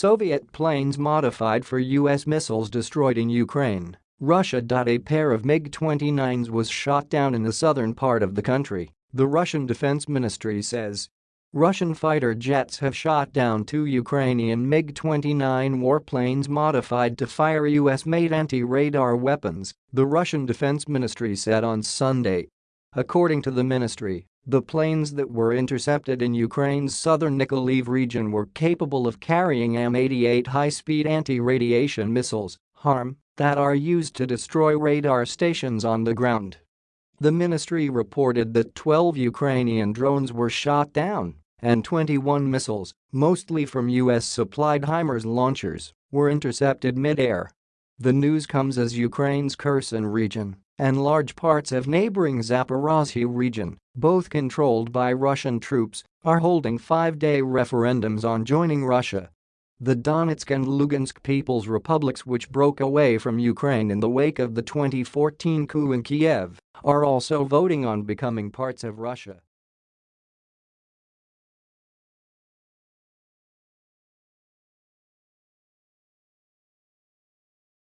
Soviet planes modified for U.S. missiles destroyed in Ukraine, Russia. A pair of MiG-29s was shot down in the southern part of the country, the Russian Defense Ministry says. Russian fighter jets have shot down two Ukrainian MiG-29 warplanes modified to fire U.S.-made anti-radar weapons, the Russian Defense Ministry said on Sunday. According to the ministry, the planes that were intercepted in Ukraine's southern Nikolaev region were capable of carrying M88 high-speed anti-radiation missiles, HARM, that are used to destroy radar stations on the ground. The ministry reported that 12 Ukrainian drones were shot down and 21 missiles, mostly from U.S.-supplied HIMARS launchers, were intercepted mid-air. The news comes as Ukraine's Kherson region and large parts of neighboring Zaporozhye region, both controlled by Russian troops, are holding five-day referendums on joining Russia. The Donetsk and Lugansk People's Republics which broke away from Ukraine in the wake of the 2014 coup in Kiev are also voting on becoming parts of Russia.